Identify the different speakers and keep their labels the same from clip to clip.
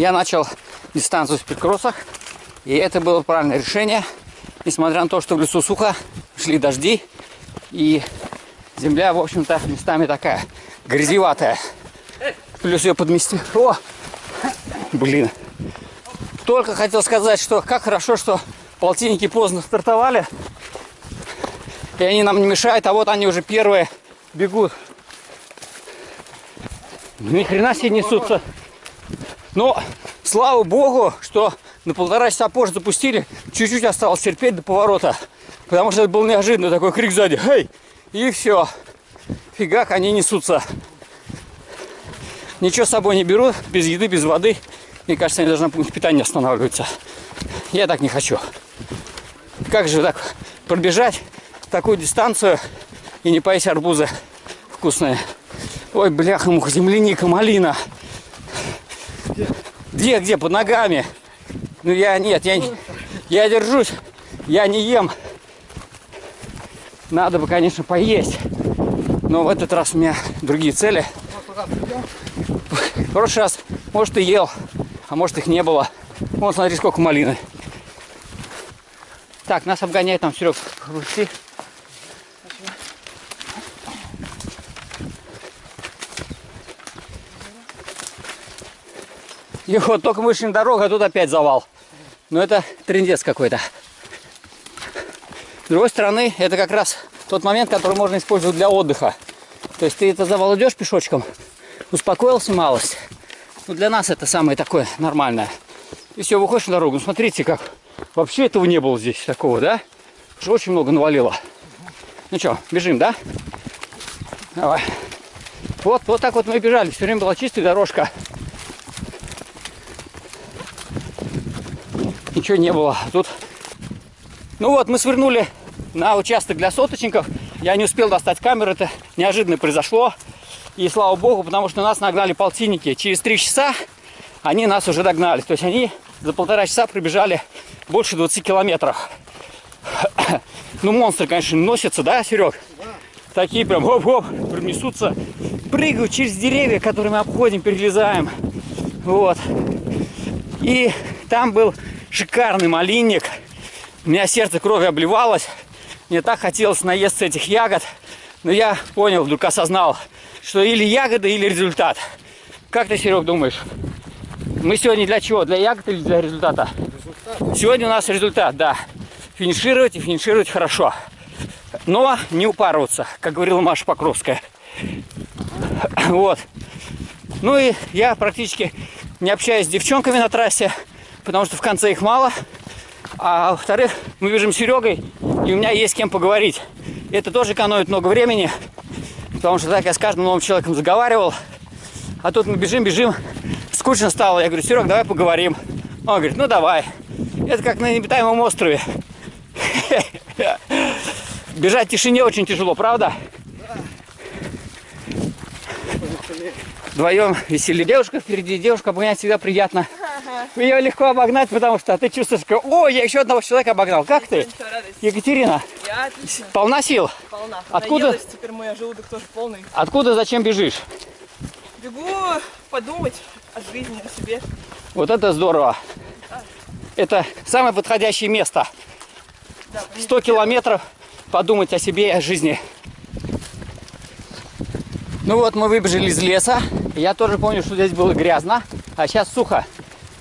Speaker 1: я начал дистанцию в спидкроссах. И это было правильное решение. Несмотря на то, что в лесу сухо, шли дожди. И земля, в общем-то, местами такая грязеватая. Плюс ее подмести. О! Блин. Только хотел сказать, что как хорошо, что полтинники поздно стартовали. И они нам не мешают, а вот они уже первые бегут. Ни хрена себе несутся. Но, слава богу, что на полтора часа позже запустили. Чуть-чуть осталось терпеть до поворота. Потому что это был неожиданный такой крик сзади. Эй! И все. Фигак, они несутся. Ничего с собой не берут, без еды, без воды. Мне кажется, они должны на пункт питания останавливаться. Я так не хочу. Как же так пробежать такую дистанцию и не поесть арбузы вкусные? Ой, бляха, муха, земляника, малина. Где, где, под ногами? Ну я нет, я, я держусь, я не ем. Надо бы, конечно, поесть. Но в этот раз у меня другие цели. В прошлый раз, может, и ел, а может, их не было. Вон, смотри, сколько малины. Так, нас обгоняет там Серег. Пусти. И вот только мы вышли на дорогу, а тут опять завал. Но это трендец какой-то. С другой стороны, это как раз тот момент, который можно использовать для отдыха. То есть ты это завал идешь пешочком, успокоился малость. Ну, для нас это самое такое нормальное. И все, выходишь на дорогу. Ну, смотрите, как вообще этого не было здесь такого, да? Уже очень много навалило. Ну что, бежим, да? Давай. Вот, вот так вот мы бежали. Все время была чистая дорожка. Ничего не было. Тут, ну вот, мы свернули на участок для соточников. Я не успел достать камеру, это неожиданно произошло. И слава богу, потому что нас нагнали полтинники. Через три часа они нас уже догнали. То есть они за полтора часа пробежали больше 20 километров. Ну, монстры, конечно, носятся, да, Серег? Да. Такие прям хоп-хоп, несутся, прыгают через деревья, которые мы обходим, перелезаем. Вот. И там был шикарный малинник. У меня сердце кровью обливалось. Мне так хотелось наесться этих ягод. Но я понял, вдруг осознал, что или ягода, или результат. Как ты, Серег, думаешь? Мы сегодня для чего? Для ягод или для результата? Результат. Сегодня у нас результат, да. Финишировать и финишировать хорошо. Но не упарываться, как говорила Маша Покровская. Вот. Ну и я практически не общаюсь с девчонками на трассе, потому что в конце их мало. А во-вторых, мы бежим с Серегой, и у меня есть с кем поговорить. Это тоже экономит много времени, потому что так я с каждым новым человеком заговаривал. А тут мы бежим, бежим, скучно стало. Я говорю, Серег, давай поговорим. Он говорит, ну давай. Это как на необитаемом острове. Бежать в тишине очень тяжело, правда? Вдвоем веселье. Девушка впереди, девушка обгонять всегда приятно. Ее легко обогнать, потому что ты чувствуешь, что о, я еще одного человека обогнал. Как ты? Екатерина?
Speaker 2: Я отлично.
Speaker 1: Полна сил?
Speaker 2: Полна.
Speaker 1: Откуда?
Speaker 2: Наелась, теперь мой желудок тоже полный.
Speaker 1: Откуда, зачем бежишь?
Speaker 2: Бегу подумать о жизни, о себе.
Speaker 1: Вот это здорово. Это самое подходящее место.
Speaker 2: Да,
Speaker 1: 100 километров подумать о себе и о жизни. Ну вот мы выбежали из леса. Я тоже помню, что здесь было грязно, а сейчас сухо.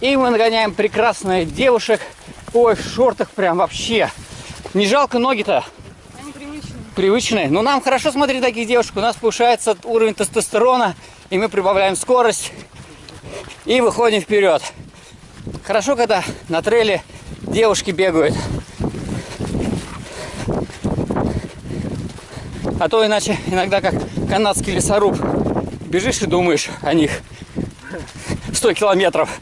Speaker 1: И мы нагоняем прекрасных девушек. Ой, в шортах прям вообще. Не жалко ноги-то?
Speaker 2: Они привычные.
Speaker 1: Привычные. Но нам хорошо смотреть таких девушек. У нас повышается уровень тестостерона, и мы прибавляем скорость. И выходим вперед. Хорошо, когда на трейле девушки бегают. А то иначе иногда как канадский лесоруб бежишь и думаешь о них 100 километров.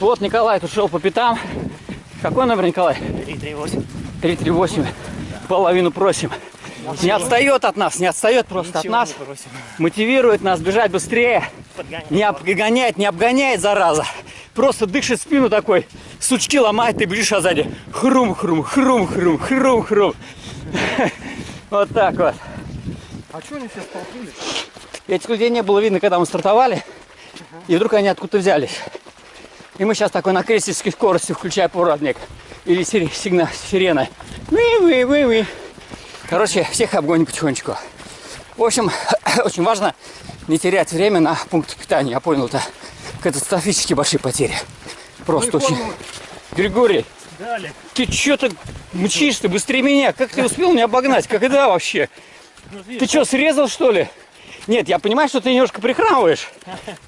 Speaker 1: Вот Николай тут шел по пятам. Какой номер, Николай?
Speaker 3: 338.
Speaker 1: 338. Половину просим. Не отстает от нас, не отстает просто
Speaker 3: Ничего
Speaker 1: от нас. Мотивирует нас бежать быстрее.
Speaker 3: Подгоняй.
Speaker 1: Не обгоняет, не обгоняет, зараза. Просто дышит спину такой. Сучки ломает, ты бежишь, а сзади хрум-хрум, хрум-хрум, хрум-хрум. Вот так вот.
Speaker 3: А что они все столкнулись?
Speaker 1: Этих людей не было видно, когда мы стартовали. И вдруг они откуда-то взялись. И мы сейчас такой на крестительской скорости, включая поворотник. Или сигнал сирена. Ви-ви-ви-ви. Короче, всех обгоним потихонечку. В общем, очень важно не терять время на пункт питания. Я понял, это катастрофически большие потери. Просто очень. Григорий,
Speaker 3: Да, Олег.
Speaker 1: ты что так мчишь ты быстрее меня? Как ты успел меня обогнать? Когда вообще?
Speaker 3: Ну,
Speaker 1: Ты что, срезал что ли? Нет, я понимаю, что ты немножко прихрамываешь,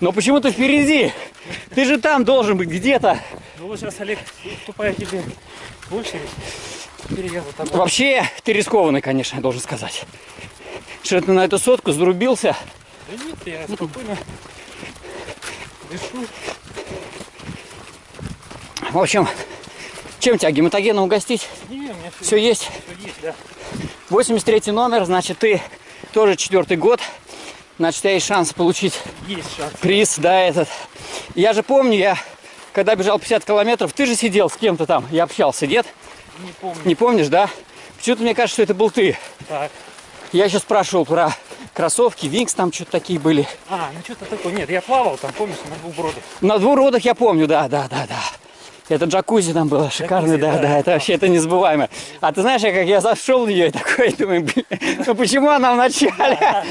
Speaker 1: но почему ты впереди? Ты же там должен быть где-то.
Speaker 3: Ну вот сейчас, Олег, уступаю тебе в очередь.
Speaker 1: Вообще, ты рискованный, конечно, я должен сказать. Что ты на эту сотку зарубился?
Speaker 3: Да нет, я спокойно дышу.
Speaker 1: В общем, чем тебя гематогеном угостить?
Speaker 3: Не, у меня все,
Speaker 1: Все есть.
Speaker 3: всё есть, да.
Speaker 1: 83 номер, значит, ты тоже четвертый год. Значит, тебя есть шанс получить
Speaker 3: Есть шанс.
Speaker 1: приз, да, этот. Я же помню, я когда бежал 50 километров, ты же сидел с кем-то там, я общался, нет?
Speaker 3: Не помню.
Speaker 1: Не помнишь, да? Почему-то мне кажется, что это был ты.
Speaker 3: Так.
Speaker 1: Я еще спрашивал про кроссовки, Винкс там что-то такие были.
Speaker 3: А, ну что-то такое. Нет, я плавал там, помнишь, на двух бродах.
Speaker 1: На двух родах я помню, да, да, да, да. Это джакузи там было шикарный, да,
Speaker 3: да.
Speaker 1: да, это вообще это незабываемо. А ты знаешь, я как я зашел в нее и такой, думаю, блин, ну почему она в начале?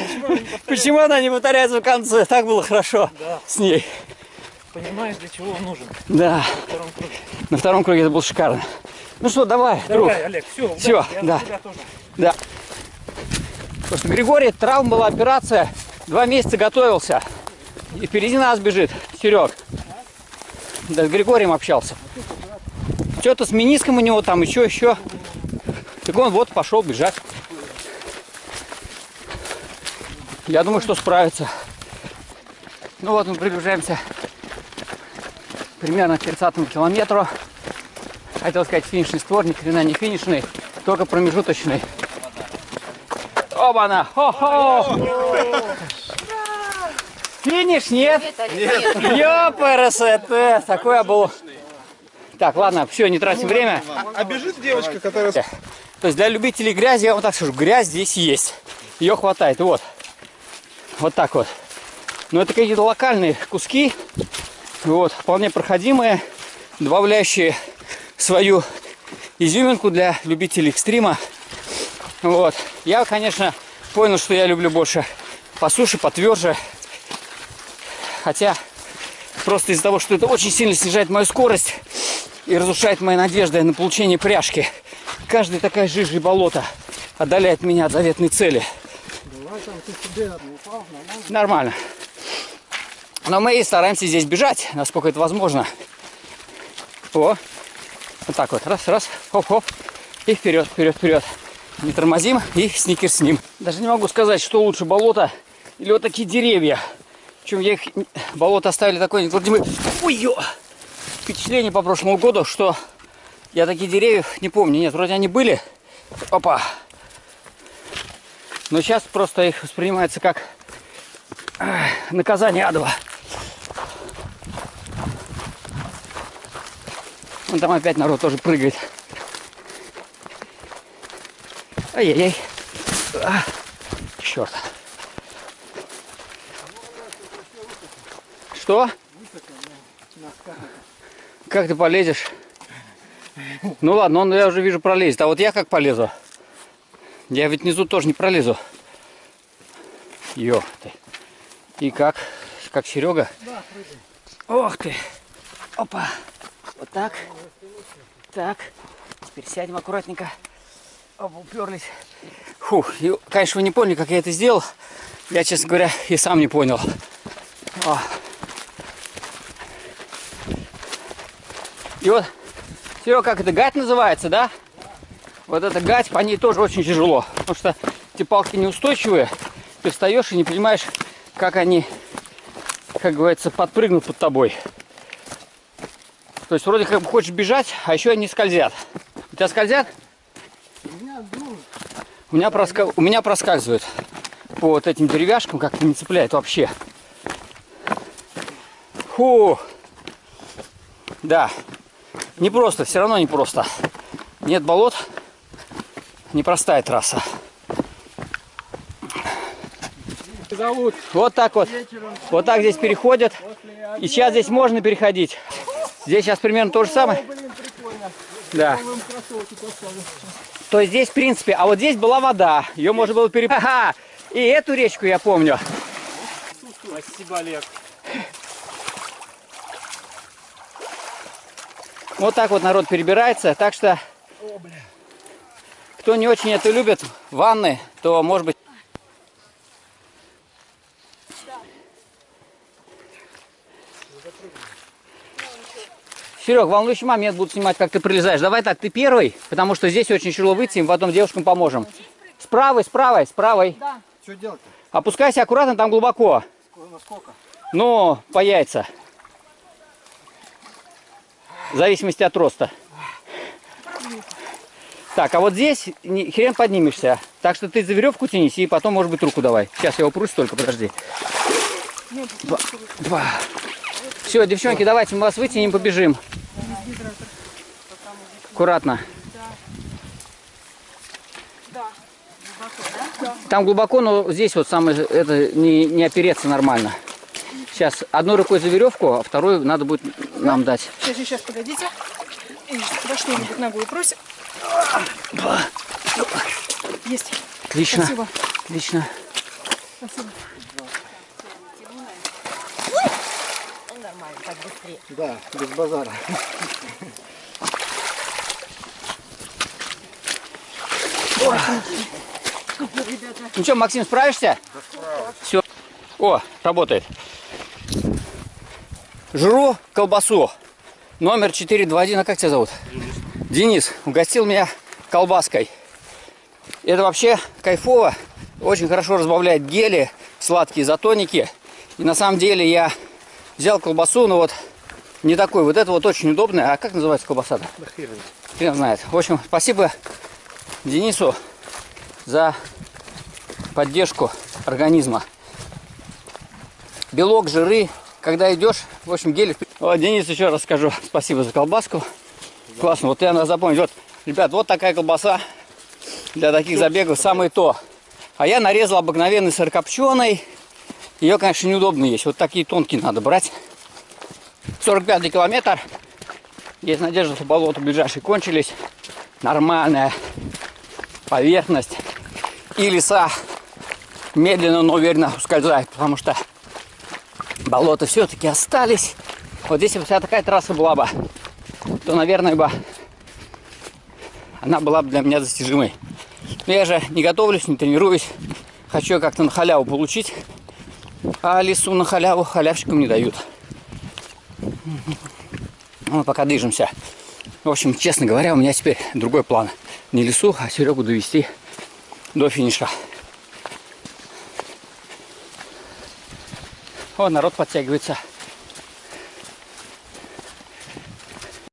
Speaker 1: Почему она не повторяется в конце? Так было хорошо с ней.
Speaker 3: Понимаешь, для чего он нужен
Speaker 1: Да,
Speaker 3: на втором круге.
Speaker 1: это было шикарно. Ну что, давай, друг.
Speaker 3: Давай, Олег, все,
Speaker 1: Всё,
Speaker 3: я
Speaker 1: да. Да. Потому что Григорий, травма была операция, два месяца готовился. И впереди нас бежит Серег. Да, с Григорием общался. Что-то с мениском у него там, еще, еще. Так он вот пошел бежать. Я думаю, что справится. Ну вот мы приближаемся примерно к 30 километру. Хотел сказать финишный створ, ни хрена не финишный, только промежуточный. Оба-на! Хо-хо! Финиш нет? Ёпрст! Такой я был. Так, ладно, все, не тратим время.
Speaker 4: А бежит девочка, которая...
Speaker 1: То есть для любителей грязи, я вам так скажу, грязь здесь есть. Ее хватает. Вот. Вот так вот. Но это какие-то локальные куски. Вот, вполне проходимые, добавляющие свою изюминку для любителей экстрима. Вот. Я, конечно, понял, что я люблю больше по суше, потверже. Хотя просто из-за того, что это очень сильно снижает мою скорость и разрушает мои надежды на получение пряжки. Каждая такая жижа и болото отдаляет меня от заветной цели. Нормально. Но мы и стараемся здесь бежать, насколько это возможно. О, вот так вот, раз, раз, хоп-хоп, и вперед, вперед, вперед. Не тормозим и сникер с ним. Даже не могу сказать, что лучше, болото или вот такие деревья. Причем я их, болото оставили такое неотвратимое. Ой, ё! Впечатление по прошлому году, что я таких деревьев не помню. Нет, вроде они были. Опа. Но сейчас просто их воспринимается как наказание адово. Вон там опять народ тоже прыгает. Ай-яй-яй. А, черт. Что? Как ты полезешь? Ну ладно, он, я уже вижу, пролезет. А вот я как полезу? Я ведь внизу тоже не пролезу. Ё ты. И как? Как Серега? Да, Ох ты. Опа. Вот так. Так. Теперь сядем аккуратненько. Оп, уперлись. Фух, конечно, вы не поняли, как я это сделал. Я, честно говоря, и сам не понял. О. И вот, Серега, как это, гать называется, да? Вот эта гать, по ней тоже очень тяжело. Потому что эти палки неустойчивые. Ты встаешь и не понимаешь, как они, как говорится, подпрыгнут под тобой. То есть вроде как бы хочешь бежать, а еще они скользят. У тебя скользят? У меня, проска... У меня проскальзывают по вот этим деревяшкам, как-то не цепляет вообще. Фу. Да. Не просто, все равно не просто. Нет болот. Непростая трасса.
Speaker 3: зовут.
Speaker 1: Вот так вот. Вот так здесь переходят. И сейчас здесь можно переходить. Здесь сейчас примерно то же самое. Да. То есть здесь, в принципе, а вот здесь была вода. Ее можно было перепрыгнуть. Ага! И эту речку я помню.
Speaker 3: Спасибо, Олег.
Speaker 1: Вот так вот народ перебирается. Так что, кто не очень это любит, ванны, то может быть... Серег, волнующий момент буду снимать, как ты прилезаешь. Давай так, ты первый, потому что здесь очень тяжело выйти, и потом девушкам поможем. С правой, с правой, с правой.
Speaker 4: Что делать-то?
Speaker 1: Опускайся аккуратно, там глубоко.
Speaker 4: Насколько?
Speaker 1: Ну, по яйца. В зависимости от роста. Так, а вот здесь хрен поднимешься. Так что ты за веревку тянись и потом, может быть, руку давай. Сейчас я упрусь только, подожди. Два. Два. Все, девчонки, давайте мы вас вытянем, побежим. Аккуратно. Там глубоко, но здесь вот самое, это не, не опереться нормально. Сейчас одной рукой за веревку, а вторую надо будет нам дать.
Speaker 2: Сейчас, сейчас, погодите. И во что-нибудь ногу просим. Есть.
Speaker 1: Отлично.
Speaker 2: Спасибо.
Speaker 1: Отлично.
Speaker 2: Спасибо.
Speaker 4: Да, без базара.
Speaker 1: Ну что, Максим, справишься? Все. О, работает. Жру колбасу. Номер 421. А как тебя зовут? Денис. угостил меня колбаской. Это вообще кайфово. Очень хорошо разбавляет гели, сладкие изотоники. И на самом деле я взял колбасу, но вот не такой. Вот это вот очень удобная. А как называется колбаса-то? Хрен знает. В общем, спасибо Денису за поддержку организма. Белок, жиры, когда идешь, в общем, гели. Вот, Денис, еще раз скажу спасибо за колбаску. Классно, вот я надо запомнить. Вот, ребят, вот такая колбаса для таких забегов самое то. А я нарезал обыкновенный сырокопченый. Ее, конечно, неудобно есть. Вот такие тонкие надо брать. 45 километр. Есть надежда, что болота ближайшие кончились. Нормальная поверхность. И леса медленно, но уверенно ускользают, потому что болота все-таки остались. Вот если бы такая трасса была бы, то, наверное, бы она была бы для меня достижимой. Но я же не готовлюсь, не тренируюсь. Хочу как-то на халяву получить. А лесу на халяву халявщикам не дают. Мы пока движемся. В общем, честно говоря, у меня теперь другой план. Не лесу, а Серегу довести до финиша. О, народ подтягивается.